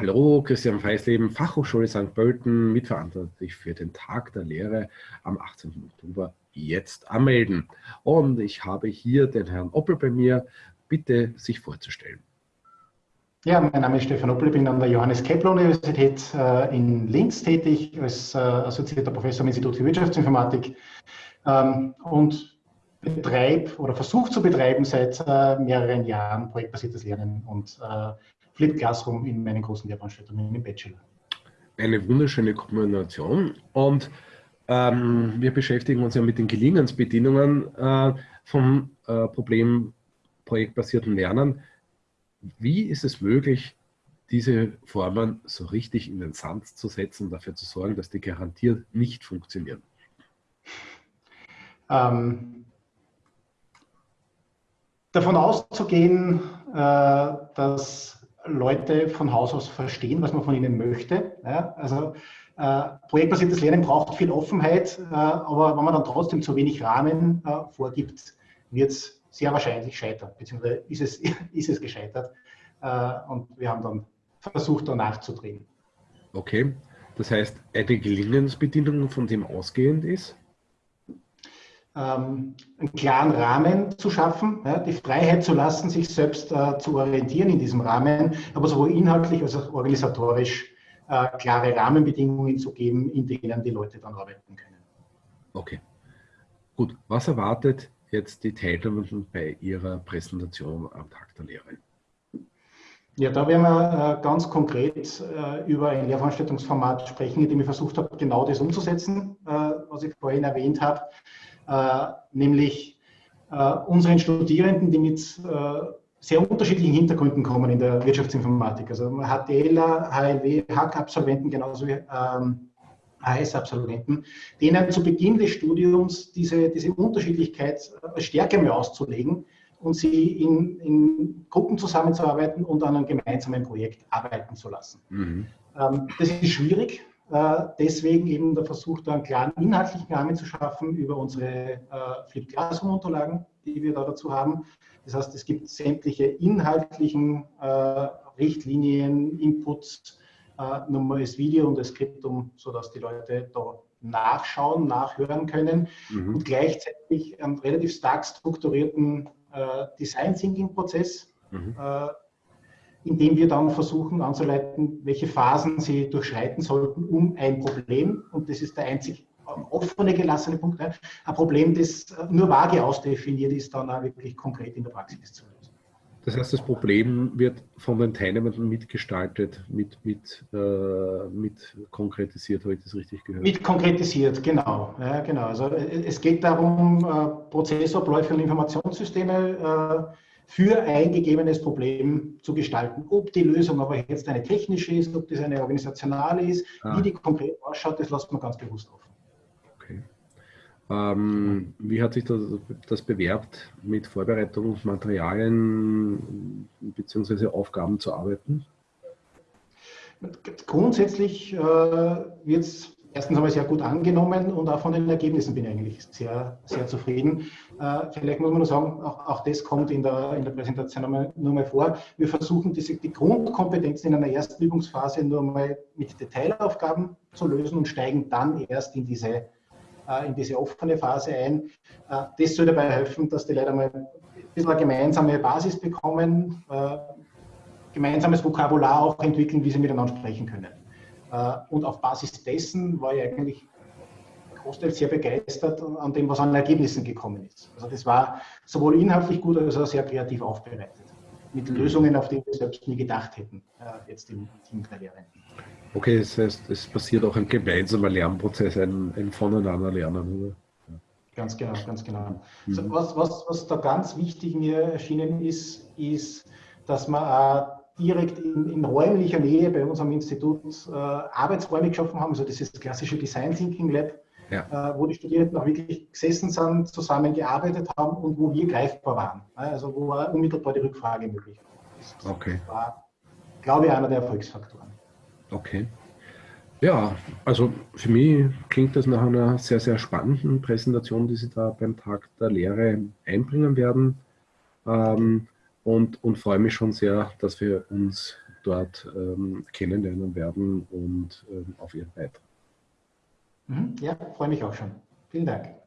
Hallo, Christian Feisleben, Fachhochschule St. Pölten, mitverantwortlich für den Tag der Lehre am 18. Oktober. Jetzt anmelden. Und ich habe hier den Herrn Oppel bei mir. Bitte sich vorzustellen. Ja, mein Name ist Stefan Oppel, ich bin an der Johannes Kepler Universität äh, in Linz tätig als äh, assoziierter Professor am Institut für Wirtschaftsinformatik ähm, und betreibe oder versuche zu betreiben seit äh, mehreren Jahren projektbasiertes Lernen und Flip Classroom in meinen großen Lehrveranstaltungen im Bachelor. Eine wunderschöne Kombination und ähm, wir beschäftigen uns ja mit den Gelingensbedingungen äh, vom äh, Problem projektbasierten Lernen. Wie ist es möglich, diese Formen so richtig in den Sand zu setzen und dafür zu sorgen, dass die garantiert nicht funktionieren? Ähm, davon auszugehen, äh, dass Leute von Haus aus verstehen, was man von ihnen möchte. Ja, also äh, projektbasiertes Lernen braucht viel Offenheit, äh, aber wenn man dann trotzdem zu wenig Rahmen äh, vorgibt, wird es sehr wahrscheinlich scheitern, beziehungsweise ist es, ist es gescheitert. Äh, und wir haben dann versucht, da nachzudrehen. Okay, das heißt, eine Gelingensbedingung, von dem ausgehend ist? Ähm, einen klaren Rahmen zu schaffen, ja, die Freiheit zu lassen, sich selbst äh, zu orientieren in diesem Rahmen, aber sowohl inhaltlich als auch organisatorisch äh, klare Rahmenbedingungen zu geben, in denen die Leute dann arbeiten können. Okay. Gut, was erwartet jetzt die Teilnehmenden bei Ihrer Präsentation am Tag der Lehre? Ja, da werden wir äh, ganz konkret äh, über ein Lehrveranstaltungsformat sprechen, in dem ich versucht habe, genau das umzusetzen, äh, was ich vorhin erwähnt habe. Äh, nämlich äh, unseren Studierenden, die mit äh, sehr unterschiedlichen Hintergründen kommen in der Wirtschaftsinformatik. Also HTLer, HLW, Hack-Absolventen, genauso wie ähm, HS-Absolventen, denen zu Beginn des Studiums diese, diese Unterschiedlichkeit stärker mehr auszulegen und sie in, in, Gruppen zusammenzuarbeiten und an einem gemeinsamen Projekt arbeiten zu lassen. Mhm. Ähm, das ist schwierig, deswegen eben der Versuch, da einen klaren inhaltlichen Rahmen zu schaffen über unsere äh, Flip Classroom-Unterlagen, die wir da dazu haben. Das heißt, es gibt sämtliche inhaltlichen äh, Richtlinien, Inputs, äh, nochmal das Video und das Skriptum, sodass die Leute da nachschauen, nachhören können mhm. und gleichzeitig einen relativ stark strukturierten äh, Design Thinking Prozess mhm. Äh, indem wir dann versuchen anzuleiten, welche Phasen sie durchschreiten sollten, um ein Problem, und das ist der einzig offene gelassene Punkt, ein Problem, das nur vage ausdefiniert ist, dann auch wirklich konkret in der Praxis zu lösen. Das heißt, das Problem wird von den Teilnehmern mitgestaltet, mit, mit, äh, mit konkretisiert, habe ich das richtig gehört? Mit konkretisiert, genau. Ja, genau. Also es geht darum, äh, Prozessabläufe und Informationssysteme äh, für ein gegebenes Problem zu gestalten. Ob die Lösung aber jetzt eine technische ist, ob das eine organisationale ist, ah. wie die konkret ausschaut, das lassen wir ganz bewusst offen. Okay. Ähm, wie hat sich das, das bewerbt, mit Vorbereitungsmaterialien bzw. Aufgaben zu arbeiten? Grundsätzlich äh, wird es erstens einmal sehr gut angenommen und auch von den Ergebnissen bin ich eigentlich sehr, sehr zufrieden. Äh, vielleicht muss man nur sagen, auch, auch das kommt in der, in der Präsentation nur mal, nur mal vor. Wir versuchen diese, die Grundkompetenzen in einer ersten Übungsphase nur mal mit Detailaufgaben zu lösen und steigen dann erst in diese, äh, in diese offene Phase ein. Äh, das soll dabei helfen, dass die Leute mal ein bisschen eine gemeinsame Basis bekommen, äh, gemeinsames Vokabular auch entwickeln, wie sie miteinander sprechen können. Äh, und auf Basis dessen war ich eigentlich großteils sehr begeistert an dem, was an Ergebnissen gekommen ist. Also das war sowohl inhaltlich gut als auch sehr kreativ aufbereitet. Mit mhm. Lösungen, auf die wir selbst nie gedacht hätten, äh, jetzt im Team der Lehrenden. Okay, das heißt, es passiert auch ein gemeinsamer Lernprozess, ein, ein voneinander lernen, oder? Ganz genau, ganz genau. Mhm. Also was, was, was da ganz wichtig mir erschienen ist, ist, dass man auch direkt in, in, räumlicher Nähe bei unserem Institut äh, Arbeitsräume geschaffen haben, also dieses klassische Design Thinking Lab, ja. äh, wo die Studierenden auch wirklich gesessen sind, zusammengearbeitet haben und wo wir greifbar waren. Also wo unmittelbar die Rückfrage möglich war. Okay. Das war, glaube ich, einer der Erfolgsfaktoren. Okay. Ja, also für mich klingt das nach einer sehr, sehr spannenden Präsentation, die Sie da beim Tag der Lehre einbringen werden. Ähm, und, und freue mich schon sehr, dass wir uns dort ähm, kennenlernen werden und ähm, auf Ihren Beitrag. Mhm. Ja, freue mich auch schon. Vielen Dank.